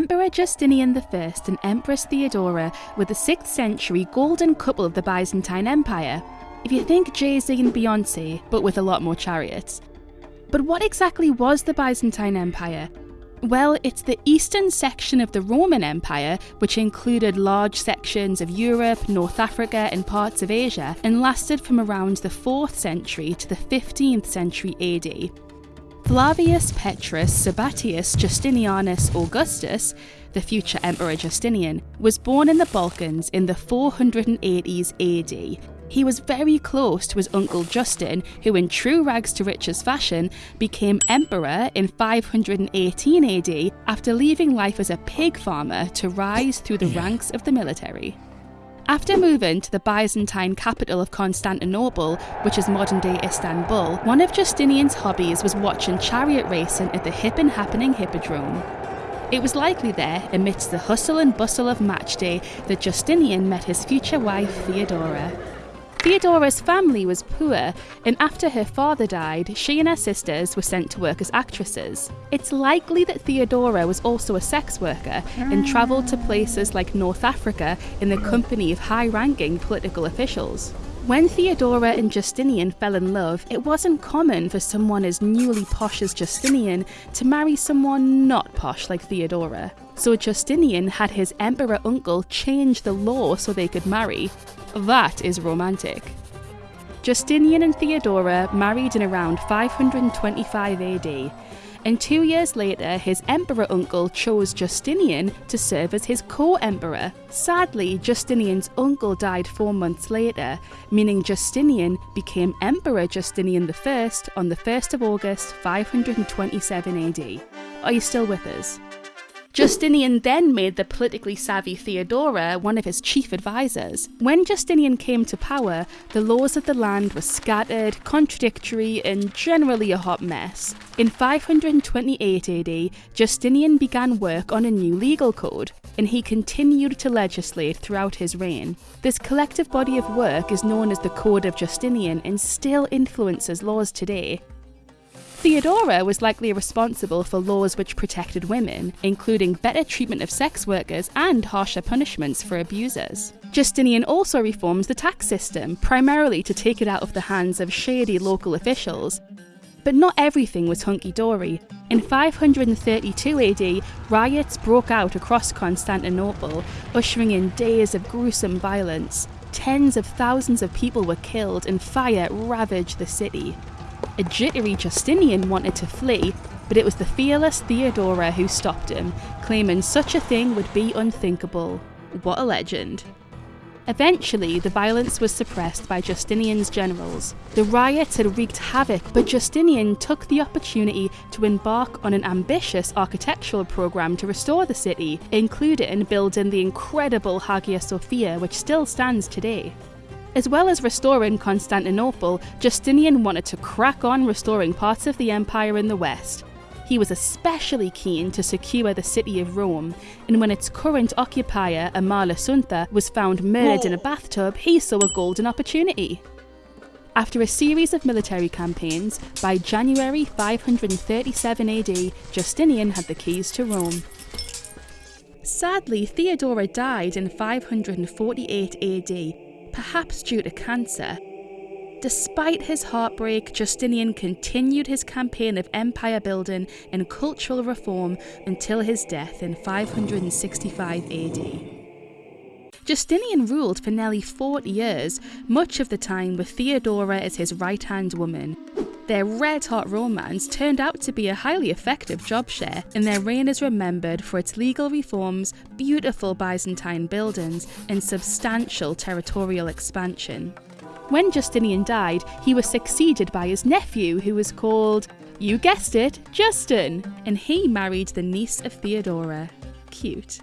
Emperor Justinian I and Empress Theodora were the 6th century golden couple of the Byzantine Empire. If you think Jay Z and Beyonce, but with a lot more chariots. But what exactly was the Byzantine Empire? Well, it's the eastern section of the Roman Empire, which included large sections of Europe, North Africa, and parts of Asia, and lasted from around the 4th century to the 15th century AD. Flavius Petrus Sabatius Justinianus Augustus, the future Emperor Justinian, was born in the Balkans in the 480s AD. He was very close to his uncle Justin, who, in true rags to riches fashion, became emperor in 518 AD after leaving life as a pig farmer to rise through the ranks of the military. After moving to the Byzantine capital of Constantinople, which is modern day Istanbul, one of Justinian's hobbies was watching chariot racing at the hip and happening Hippodrome. It was likely there, amidst the hustle and bustle of match day, that Justinian met his future wife Theodora. Theodora's family was poor, and after her father died, she and her sisters were sent to work as actresses. It's likely that Theodora was also a sex worker and travelled to places like North Africa in the company of high ranking political officials. When Theodora and Justinian fell in love, it wasn't common for someone as newly posh as Justinian to marry someone not posh like Theodora. So Justinian had his emperor uncle change the law so they could marry, that is romantic. Justinian and Theodora married in around 525 AD, and two years later, his emperor uncle chose Justinian to serve as his co emperor. Sadly, Justinian's uncle died four months later, meaning Justinian became Emperor Justinian I on the 1st of August 527 AD. Are you still with us? Justinian then made the politically savvy Theodora one of his chief advisors. When Justinian came to power, the laws of the land were scattered, contradictory, and generally a hot mess. In 528 AD, Justinian began work on a new legal code, and he continued to legislate throughout his reign. This collective body of work is known as the Code of Justinian and still influences laws today. Theodora was likely responsible for laws which protected women, including better treatment of sex workers and harsher punishments for abusers. Justinian also reformed the tax system, primarily to take it out of the hands of shady local officials. But not everything was hunky dory. In 532 AD, riots broke out across Constantinople, ushering in days of gruesome violence. Tens of thousands of people were killed and fire ravaged the city. A jittery Justinian wanted to flee, but it was the fearless Theodora who stopped him, claiming such a thing would be unthinkable. What a legend. Eventually, the violence was suppressed by Justinian's generals. The riots had wreaked havoc, but Justinian took the opportunity to embark on an ambitious architectural program to restore the city, including building the incredible Hagia Sophia, which still stands today. As well as restoring Constantinople, Justinian wanted to crack on restoring parts of the empire in the west. He was especially keen to secure the city of Rome, and when its current occupier, Amalasuntha, was found murdered in a bathtub, he saw a golden opportunity. After a series of military campaigns, by January 537 AD, Justinian had the keys to Rome. Sadly, Theodora died in 548 AD, perhaps due to cancer. Despite his heartbreak, Justinian continued his campaign of empire building and cultural reform until his death in 565 AD. Justinian ruled for nearly 40 years, much of the time with Theodora as his right hand woman. Their red hot romance turned out to be a highly effective job share, and their reign is remembered for its legal reforms, beautiful Byzantine buildings, and substantial territorial expansion. When Justinian died, he was succeeded by his nephew, who was called, you guessed it, Justin, and he married the niece of Theodora. Cute.